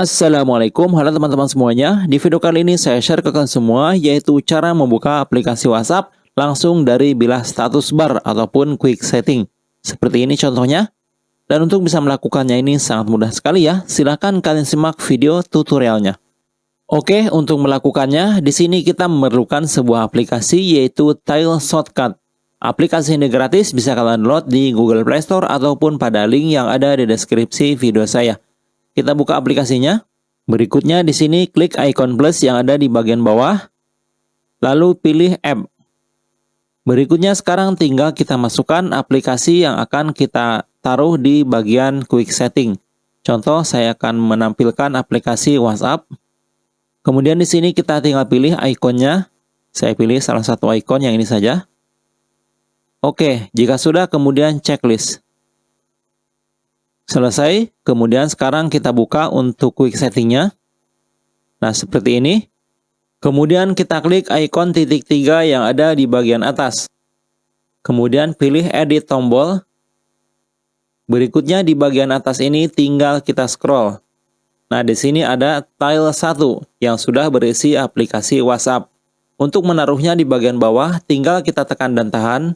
Assalamualaikum, halo teman-teman semuanya. Di video kali ini saya share ke kalian semua yaitu cara membuka aplikasi WhatsApp langsung dari bilah status bar ataupun quick setting. Seperti ini contohnya. Dan untuk bisa melakukannya ini sangat mudah sekali ya. Silahkan kalian simak video tutorialnya. Oke, untuk melakukannya, di sini kita memerlukan sebuah aplikasi yaitu Tile Shortcut. Aplikasi ini gratis, bisa kalian download di Google Play Store ataupun pada link yang ada di deskripsi video saya. Kita buka aplikasinya. Berikutnya di sini klik icon plus yang ada di bagian bawah. Lalu pilih app. Berikutnya sekarang tinggal kita masukkan aplikasi yang akan kita taruh di bagian quick setting. Contoh saya akan menampilkan aplikasi WhatsApp. Kemudian di sini kita tinggal pilih ikonnya. Saya pilih salah satu ikon yang ini saja. Oke, jika sudah kemudian checklist. Selesai, kemudian sekarang kita buka untuk quick settingnya. Nah, seperti ini. Kemudian kita klik ikon titik tiga yang ada di bagian atas. Kemudian pilih edit tombol. Berikutnya di bagian atas ini tinggal kita scroll. Nah, di sini ada tile 1 yang sudah berisi aplikasi WhatsApp. Untuk menaruhnya di bagian bawah, tinggal kita tekan dan tahan.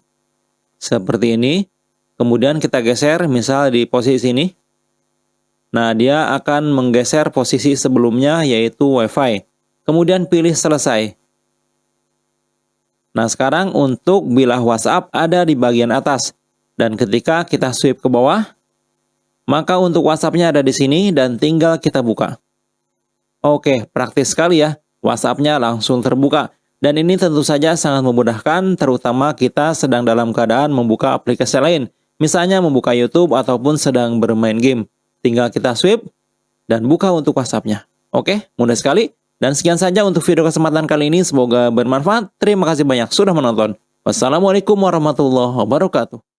Seperti ini. Kemudian kita geser, misal di posisi ini. Nah, dia akan menggeser posisi sebelumnya, yaitu WiFi. Kemudian pilih selesai. Nah, sekarang untuk bilah WhatsApp ada di bagian atas. Dan ketika kita swipe ke bawah, maka untuk WhatsApp-nya ada di sini dan tinggal kita buka. Oke, praktis sekali ya. WhatsApp-nya langsung terbuka. Dan ini tentu saja sangat memudahkan terutama kita sedang dalam keadaan membuka aplikasi lain. Misalnya membuka YouTube ataupun sedang bermain game. Tinggal kita swipe dan buka untuk WhatsApp-nya. Oke, mudah sekali. Dan sekian saja untuk video kesempatan kali ini. Semoga bermanfaat. Terima kasih banyak sudah menonton. Wassalamualaikum warahmatullahi wabarakatuh.